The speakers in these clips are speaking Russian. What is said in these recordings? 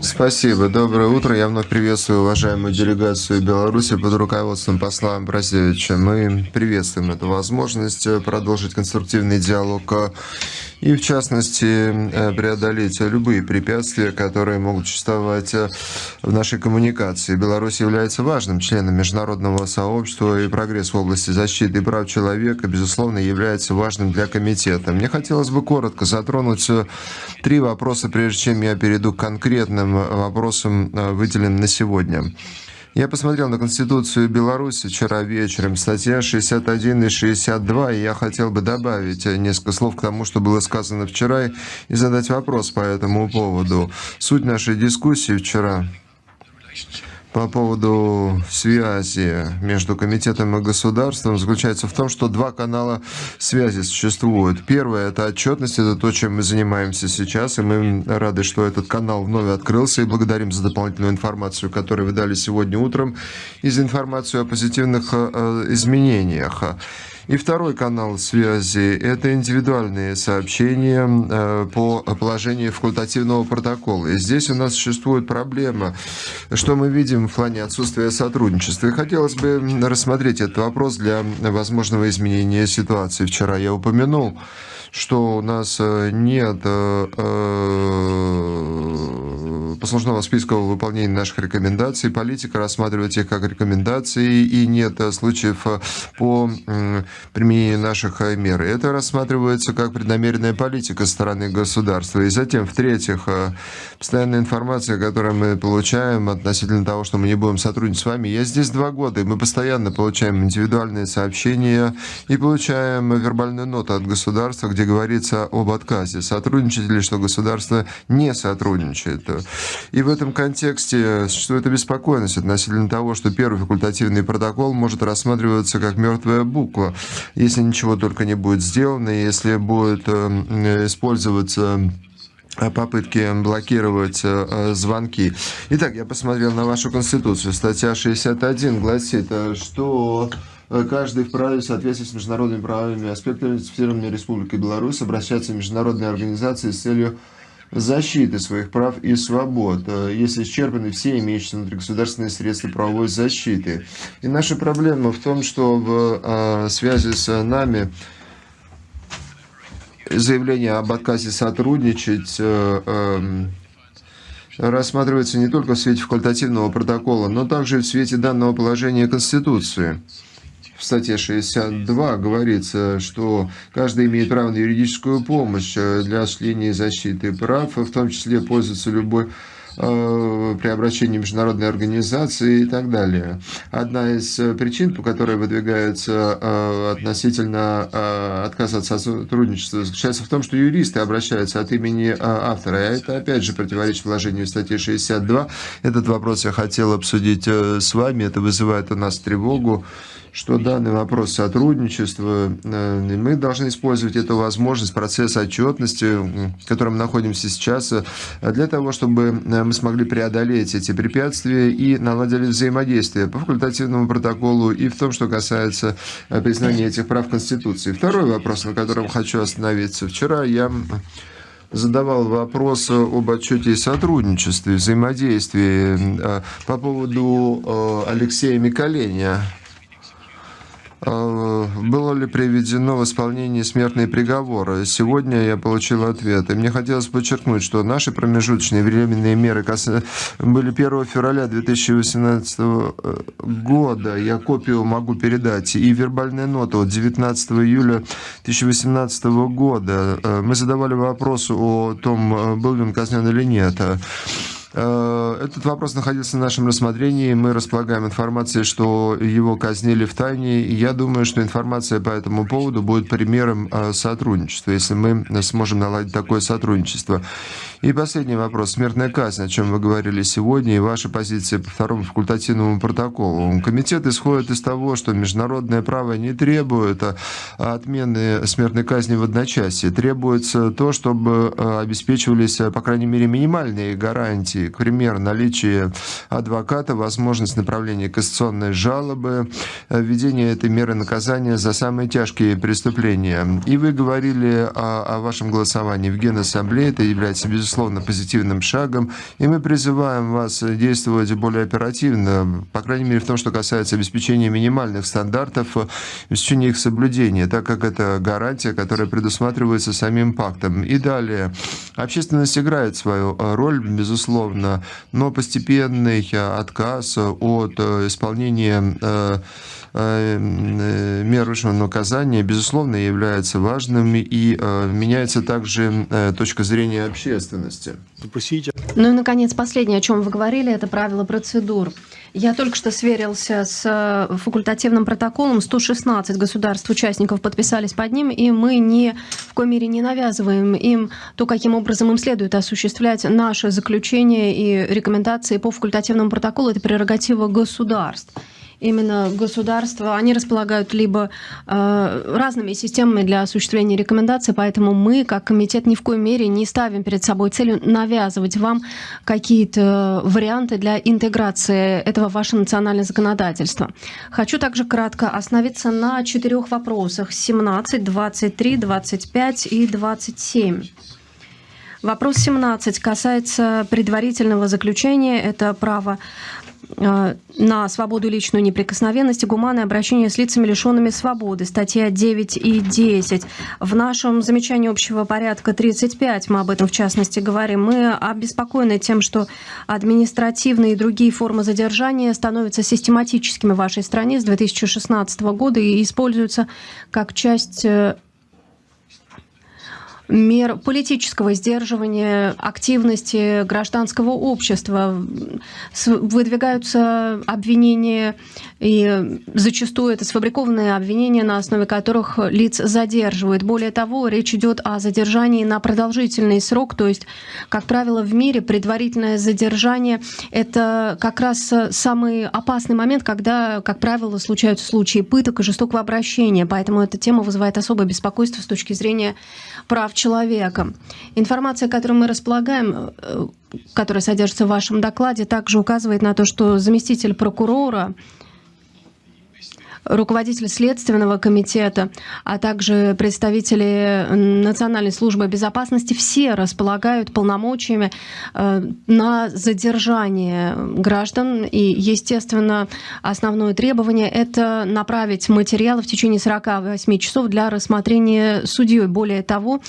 Спасибо. Доброе утро. Я вновь приветствую уважаемую делегацию Беларуси под руководством посла Бразевича. Мы приветствуем эту возможность продолжить конструктивный диалог и, в частности, э, преодолеть любые препятствия, которые могут существовать э, в нашей коммуникации. Беларусь является важным членом международного сообщества, и прогресс в области защиты прав человека, безусловно, является важным для комитета. Мне хотелось бы коротко затронуть э, три вопроса, прежде чем я перейду к конкретным вопросам, выделенным на сегодня. Я посмотрел на Конституцию Беларуси вчера вечером, статья 61 и 62, и я хотел бы добавить несколько слов к тому, что было сказано вчера, и задать вопрос по этому поводу. Суть нашей дискуссии вчера по поводу связи между комитетом и государством заключается в том, что два канала связи существуют. Первое – это отчетность, это то, чем мы занимаемся сейчас, и мы рады, что этот канал вновь открылся, и благодарим за дополнительную информацию, которую вы дали сегодня утром, и за информацию о позитивных э, изменениях. И второй канал связи – это индивидуальные сообщения э, по положению факультативного протокола. И здесь у нас существует проблема, что мы видим в плане отсутствия сотрудничества. И хотелось бы рассмотреть этот вопрос для возможного изменения ситуации. Вчера я упомянул, что у нас э, нет э, послужного списка выполнения наших рекомендаций. Политика рассматривает их как рекомендации, и нет случаев э, по применению наших э, мер. Это рассматривается как преднамеренная политика стороны государства. И затем, в-третьих, э, постоянная информация, которую мы получаем относительно того, что мы не будем сотрудничать с вами. Я здесь два года, и мы постоянно получаем индивидуальные сообщения и получаем вербальную ноту от государства, где говорится об отказе. Сотрудничать или что государство не сотрудничает. И в этом контексте существует обеспокоенность относительно того, что первый факультативный протокол может рассматриваться как мертвая буква, если ничего только не будет сделано, если будет э, использоваться э, попытки блокировать э, звонки. Итак, я посмотрел на вашу конституцию. Статья 61 гласит, что каждый вправе в соответствии с международными правовыми аспектами ратифицированной Республикой Беларусь обращаться в международные организации с целью защиты своих прав и свобод, э, если исчерпаны все имеющиеся внутригосударственные средства правовой защиты. И наша проблема в том, что в э, связи с нами заявление об отказе сотрудничать э, эм, рассматривается не только в свете факультативного протокола, но также в свете данного положения Конституции в статье 62 говорится, что каждый имеет право на юридическую помощь э, для осуществления защиты прав, в том числе пользоваться любой э, при обращении международной организации и так далее. Одна из э, причин, по которой выдвигается относительно отказа от сотрудничества, заключается в том, что юристы обращаются от имени автора. А это, опять же, противоречит положению статьи 62. Этот вопрос я хотел обсудить с вами. Это вызывает у нас тревогу что данный вопрос сотрудничества, э, мы должны использовать эту возможность, процесс отчетности, в котором находимся сейчас, э, для того, чтобы э, мы смогли преодолеть эти препятствия и наладили взаимодействие по факультативному протоколу и в том, что касается признания этих прав Конституции. Второй вопрос, на котором хочу остановиться. Вчера я задавал вопрос об отчете и сотрудничестве, взаимодействии по поводу Алексея Миколеня. А, было ли приведено в исполнение смертные приговоры? Сегодня я получил ответ. И мне хотелось подчеркнуть, что наши промежуточные временные меры были 1 февраля 2018 э, года. Я копию могу передать. И вербальная нота от 19 июля 2018 года. Э, мы задавали вопрос о том, э, был ли он казнен или нет. Э, этот вопрос находился в нашем рассмотрении. Мы располагаем информацией, что его казнили в тайне. Я думаю, что информация по этому поводу будет примером э, сотрудничества, если мы сможем наладить такое сотрудничество. И последний вопрос. Смертная казнь, о чем вы говорили сегодня, и ваша позиция по второму факультативному протоколу. Комитет исходит из того, что международное право не требует э, отмены смертной казни в одночасье. Требуется то, чтобы обеспечивались, по крайней мере, минимальные гарантии гарантий. К примеру, наличие адвоката, возможность направления кассационной жалобы, введение этой меры наказания за самые тяжкие преступления. И вы говорили о, о вашем голосовании в Генассамблее. Это является, безусловно, позитивным шагом. И мы призываем вас действовать более оперативно, по крайней мере, в том, что касается обеспечения минимальных стандартов, обеспечения их соблюдения, так как это гарантия, которая предусматривается самим пактом. И далее. Общественность играет свою роль, безусловно, но постепенный отказ от исполнения э, Э, мер высшего наказания, безусловно, является важным и э, меняется также э, точка зрения общественности. Ну и, наконец, последнее, о чем вы говорили, это правила процедур. Я только что сверился с факультативным протоколом. 116 государств-участников подписались под ним, и мы ни в коей мере не навязываем им то, каким образом им следует осуществлять наши заключения и рекомендации по факультативному протоколу. Это прерогатива государств именно государства, они располагают либо э, разными системами для осуществления рекомендаций, поэтому мы, как комитет, ни в коей мере не ставим перед собой целью навязывать вам какие-то варианты для интеграции этого в ваше национальное законодательство. Хочу также кратко остановиться на четырех вопросах 17, 23, 25 и 27. Вопрос 17 касается предварительного заключения. Это право на свободу личную неприкосновенность и гуманное обращение с лицами, лишенными свободы. Статья 9 и 10. В нашем замечании общего порядка 35 мы об этом в частности говорим. Мы обеспокоены тем, что административные и другие формы задержания становятся систематическими в вашей стране с 2016 года и используются как часть э, мер политического сдерживания активности гражданского общества. Выдвигаются обвинения, и зачастую это сфабрикованные обвинения, на основе которых лиц задерживают. Более того, речь идет о задержании на продолжительный срок, то есть, как правило, в мире предварительное задержание — это как раз самый опасный момент, когда, как правило, случаются случаи пыток и жестокого обращения. Поэтому эта тема вызывает особое беспокойство с точки зрения прав человека. Информация, которую мы располагаем, э, которая содержится в вашем докладе, также указывает на то, что заместитель прокурора руководитель Следственного комитета, а также представители Национальной службы безопасности, все располагают полномочиями э, на задержание граждан. И, естественно, основное требование – это направить материалы в течение 48 часов для рассмотрения судьей. Более того,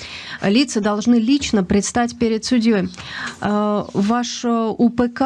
лица должны лично предстать перед судьей. Э, ваш УПК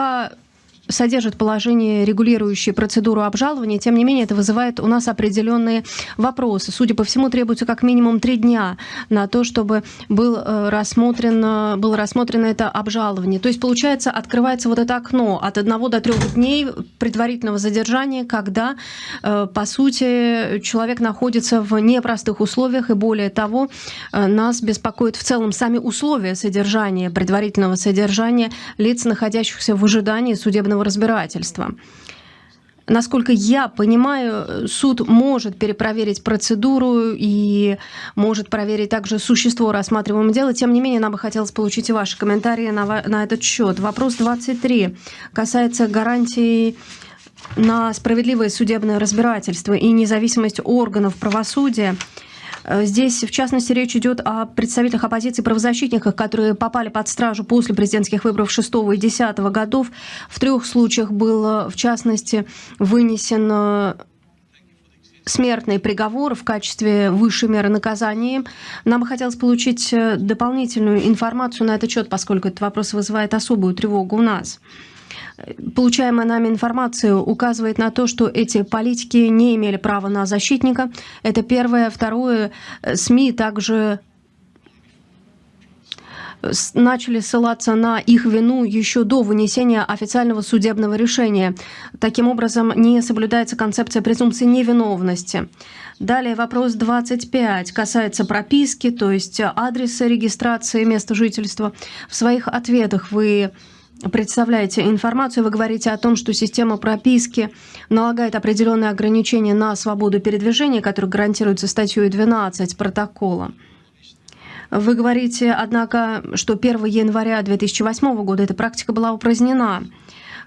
содержит положение, регулирующее процедуру обжалования. Тем не менее, это вызывает у нас определенные вопросы. Судя по всему, требуется как минимум три дня на то, чтобы был э, рассмотрено, было рассмотрено это обжалование. То есть, получается, открывается вот это окно от одного до трех дней предварительного задержания, когда, э, по сути, человек находится в непростых условиях, и более того, э, нас беспокоит в целом сами условия содержания, предварительного содержания лиц, находящихся в ожидании судебного судебного разбирательства. Насколько я понимаю, суд может перепроверить процедуру и может проверить также существо рассматриваемого дела. Тем не менее, нам бы хотелось получить и ваши комментарии на, на этот счет. Вопрос 23 касается гарантий на справедливое судебное разбирательство и независимость органов правосудия. Э, здесь, в частности, речь идет о представителях оппозиции правозащитниках, которые попали под стражу после президентских выборов 6 и 10 годов. В трех случаях был, в частности, вынесен э, смертный приговор в качестве высшей меры наказания. Нам бы хотелось получить э, дополнительную информацию на этот счет, поскольку этот вопрос вызывает особую тревогу у нас получаемая нами информация указывает на то, что эти политики не имели права на защитника. Это первое. Второе, СМИ также начали ссылаться на их вину еще до вынесения официального судебного решения. Таким образом, не соблюдается концепция презумпции невиновности. Далее вопрос 25 касается прописки, то есть адреса регистрации места жительства. В своих ответах вы представляете информацию, вы говорите о том, что система прописки налагает определенные ограничения на свободу передвижения, которые гарантируются статьей 12 протокола. Вы говорите, однако, что 1 января 2008 года эта практика была упразднена.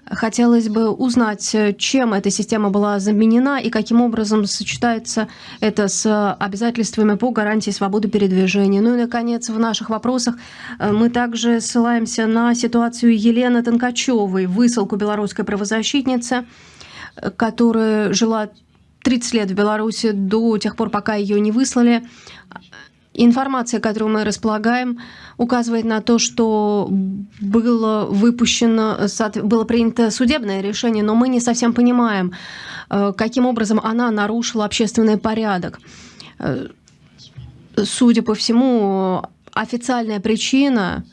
Хотелось бы узнать, чем эта система была заменена и каким образом сочетается это с обязательствами по гарантии свободы передвижения. Ну и, наконец, в наших вопросах э, мы также ссылаемся на ситуацию Елены Тонкачевой, высылку белорусской правозащитницы, э, которая жила 30 лет в Беларуси до тех пор, пока ее не выслали. Информация, которую мы располагаем, указывает на то, что было выпущено, было принято судебное решение, но мы не совсем понимаем, э, каким образом она нарушила общественный порядок. Э, судя по всему, официальная причина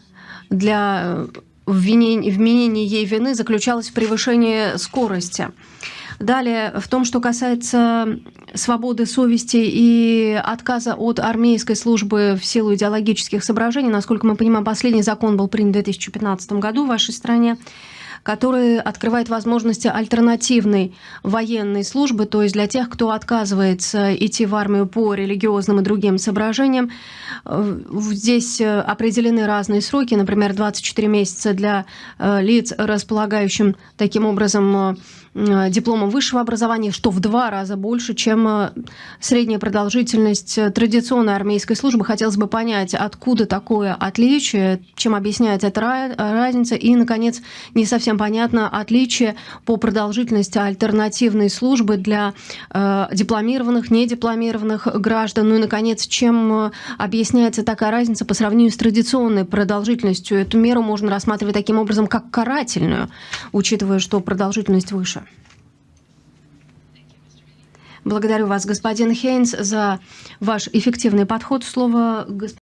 для вменения, вменения ей вины заключалась в превышении скорости. Далее, в том, что касается свободы совести и отказа от армейской службы в силу идеологических соображений, насколько мы понимаем, последний закон был принят в 2015 году в вашей стране, который открывает возможности альтернативной военной службы, то есть для тех, кто отказывается идти в армию по религиозным и другим соображениям. Здесь определены разные сроки, например, 24 месяца для э, лиц, располагающим таким образом Э, дипломом высшего образования, что в два раза больше, чем э, средняя продолжительность э, традиционной армейской службы. Хотелось бы понять, откуда такое отличие, чем объясняется эта разница. И, наконец, не совсем понятно отличие по продолжительности альтернативной службы для э, дипломированных, недипломированных граждан. Ну и, наконец, чем объясняется такая разница по сравнению с традиционной продолжительностью. Эту меру можно рассматривать таким образом, как карательную, учитывая, что продолжительность выше. Благодарю вас, господин Хейнс, за ваш эффективный подход. Слово